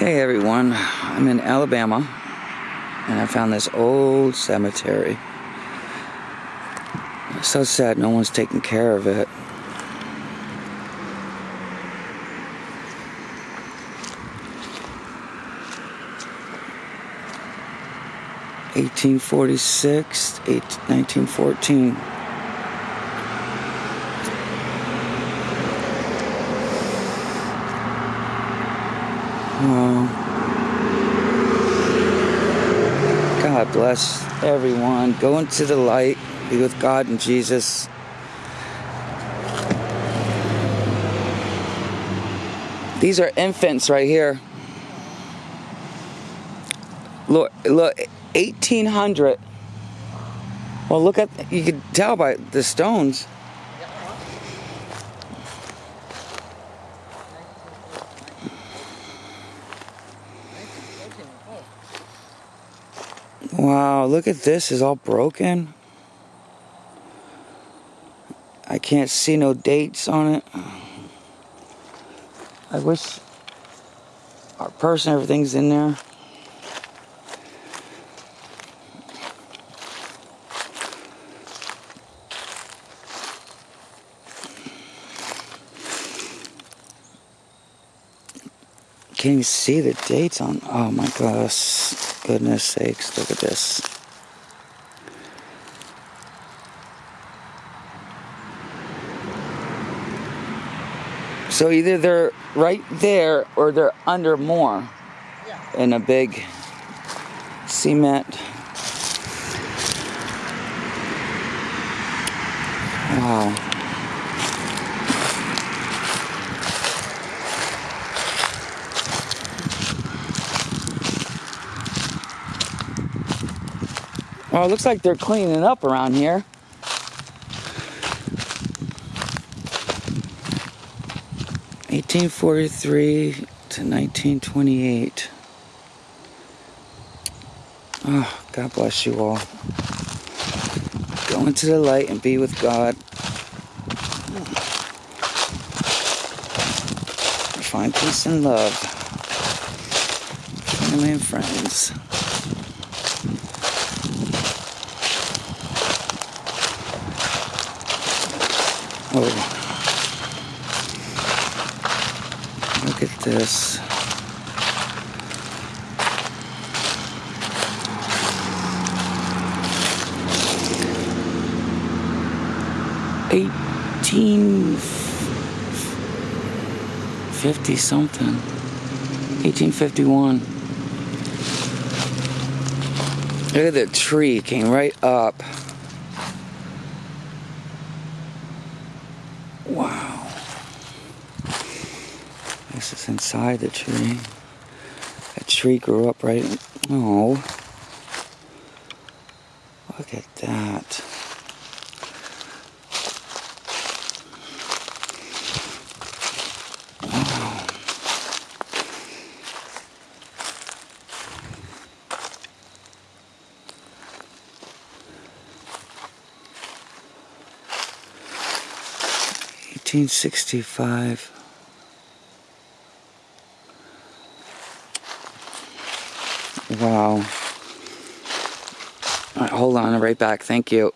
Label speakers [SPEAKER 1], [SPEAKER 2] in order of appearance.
[SPEAKER 1] Hey everyone, I'm in Alabama and I found this old cemetery. So sad no one's taking care of it. Eighteen forty six, nineteen fourteen. Wow. God bless everyone. Go into the light. Be with God and Jesus. These are infants right here. Look, look, 1800. Well, look at, you can tell by the stones. Wow, look at this, it's all broken. I can't see no dates on it. I wish our purse and everything's in there. Can you see the dates on? Oh my gosh, goodness sakes, look at this. So either they're right there or they're under more in a big cement. Wow. Well, it looks like they're cleaning up around here. Eighteen forty-three to nineteen twenty-eight. Oh, God bless you all. Go into the light and be with God. Find peace and love. Family and friends. Oh. Look at this. Eighteen fifty something. Eighteen fifty one. Look at that tree came right up. Wow. This is inside the tree. That tree grew up right. Oh. Look at that. 1965. Wow. Hold on, I'm right back. Thank you.